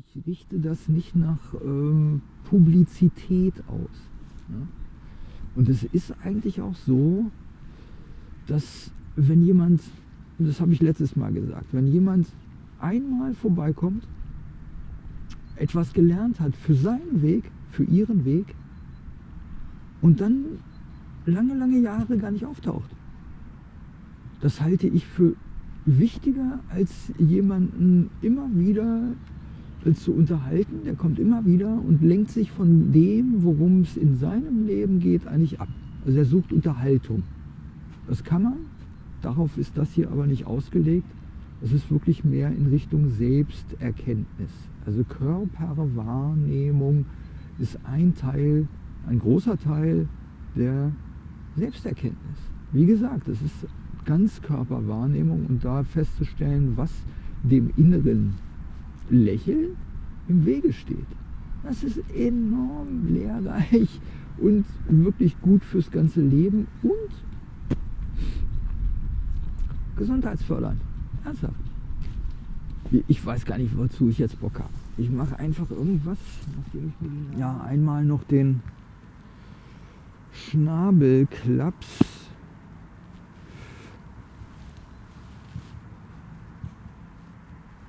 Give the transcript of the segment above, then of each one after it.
ich richte das nicht nach ähm, Publizität aus. Ja? Und es ist eigentlich auch so, dass wenn jemand, das habe ich letztes Mal gesagt, wenn jemand einmal vorbeikommt, etwas gelernt hat für seinen Weg, für ihren Weg und dann lange, lange Jahre gar nicht auftaucht. Das halte ich für wichtiger, als jemanden immer wieder zu unterhalten. Der kommt immer wieder und lenkt sich von dem, worum es in seinem Leben geht, eigentlich ab. Also er sucht Unterhaltung. Das kann man, darauf ist das hier aber nicht ausgelegt. Es ist wirklich mehr in Richtung Selbsterkenntnis. Also Körperwahrnehmung ist ein Teil, ein großer Teil der Selbsterkenntnis. Wie gesagt, es ist Ganzkörperwahrnehmung und da festzustellen, was dem inneren Lächeln im Wege steht. Das ist enorm lehrreich und wirklich gut fürs ganze Leben und gesundheitsfördernd. Ernsthaft. Ich weiß gar nicht, wozu ich jetzt Bock habe. Ich mache einfach irgendwas. Ja, einmal noch den Schnabelklaps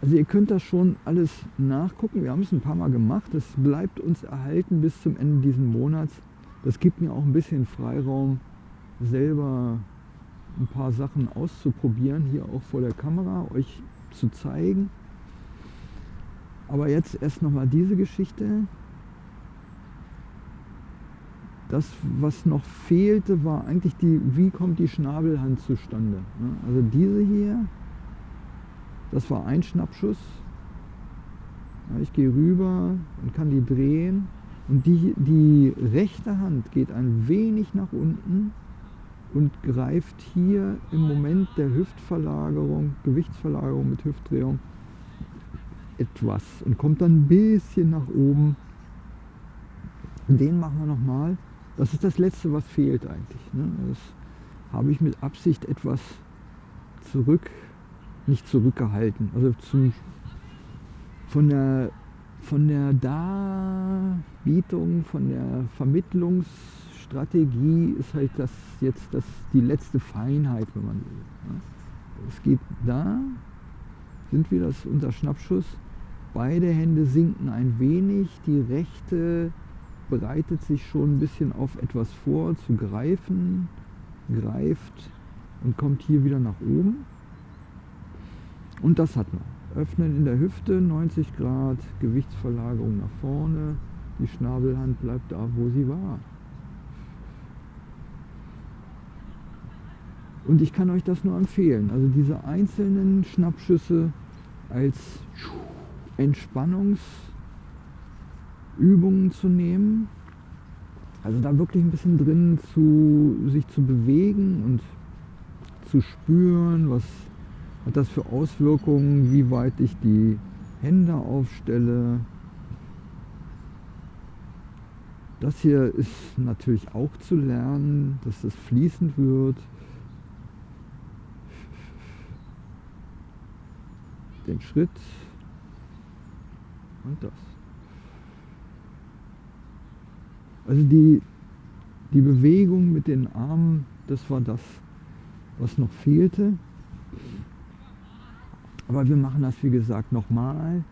Also ihr könnt das schon alles nachgucken. Wir haben es ein paar Mal gemacht. Es bleibt uns erhalten bis zum Ende dieses Monats. Das gibt mir auch ein bisschen Freiraum, selber ein paar Sachen auszuprobieren, hier auch vor der Kamera, euch zu zeigen. Aber jetzt erst nochmal diese Geschichte. Das, was noch fehlte, war eigentlich die, wie kommt die Schnabelhand zustande. Also diese hier, das war ein Schnappschuss. Ich gehe rüber und kann die drehen. Und die, die rechte Hand geht ein wenig nach unten und greift hier im Moment der Hüftverlagerung, Gewichtsverlagerung mit Hüftdrehung etwas und kommt dann ein bisschen nach oben. Den machen wir nochmal. Das ist das letzte, was fehlt eigentlich. Ne? Das habe ich mit Absicht etwas zurück nicht zurückgehalten. Also zum, von, der, von der Darbietung, von der Vermittlungsstrategie ist halt das jetzt das, die letzte Feinheit, wenn man will. Es geht da, sind wir das unter Schnappschuss. Beide Hände sinken ein wenig, die rechte bereitet sich schon ein bisschen auf etwas vor, zu greifen, greift und kommt hier wieder nach oben. Und das hat man. Öffnen in der Hüfte, 90 Grad, Gewichtsverlagerung nach vorne. Die Schnabelhand bleibt da, wo sie war. Und ich kann euch das nur empfehlen. Also diese einzelnen Schnappschüsse als Entspannungsübungen zu nehmen. Also da wirklich ein bisschen drin zu sich zu bewegen und zu spüren, was hat das für Auswirkungen, wie weit ich die Hände aufstelle. Das hier ist natürlich auch zu lernen, dass das fließend wird. Den Schritt und das. Also die, die Bewegung mit den Armen, das war das, was noch fehlte. Aber wir machen das, wie gesagt, nochmal.